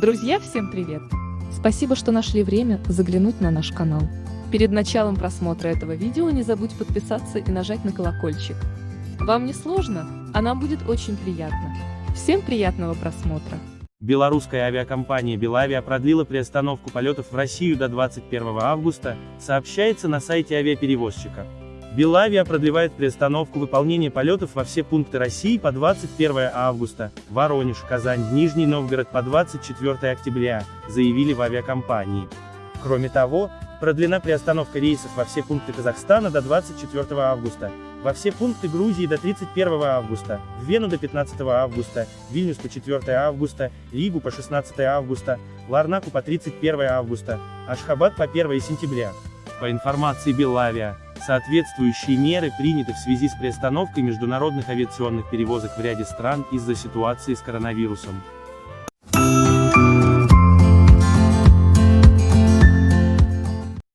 Друзья, всем привет! Спасибо, что нашли время заглянуть на наш канал. Перед началом просмотра этого видео не забудь подписаться и нажать на колокольчик. Вам не сложно, а нам будет очень приятно. Всем приятного просмотра! Белорусская авиакомпания «Белавиа» продлила приостановку полетов в Россию до 21 августа, сообщается на сайте авиаперевозчика. Белавиа продлевает приостановку выполнения полетов во все пункты России по 21 августа, Воронеж, Казань, Нижний Новгород по 24 октября, заявили в авиакомпании. Кроме того, продлена приостановка рейсов во все пункты Казахстана до 24 августа, во все пункты Грузии до 31 августа, в Вену до 15 августа, Вильнюс по 4 августа, Ригу по 16 августа, Ларнаку по 31 августа, Ашхабад по 1 сентября. По информации Белавиа, соответствующие меры приняты в связи с приостановкой международных авиационных перевозок в ряде стран из-за ситуации с коронавирусом.